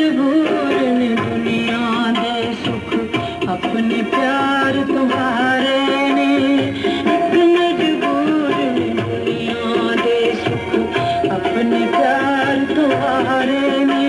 جب کرنا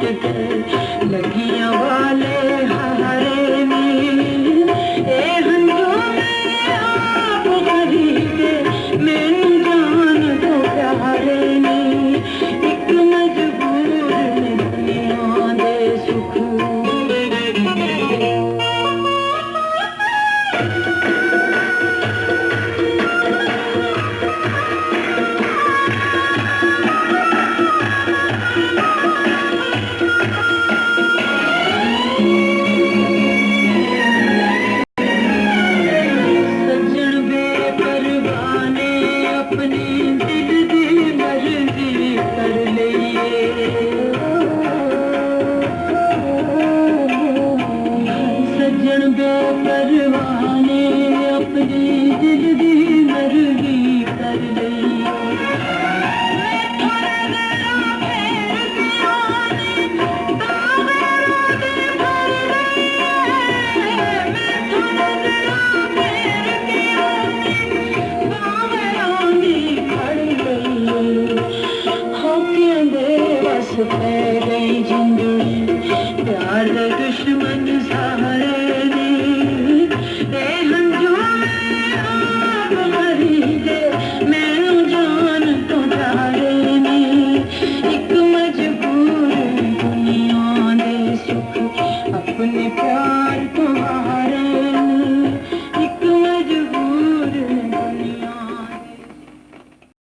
Thank you. اپنی چھپے گئی زندگی پیار دشمن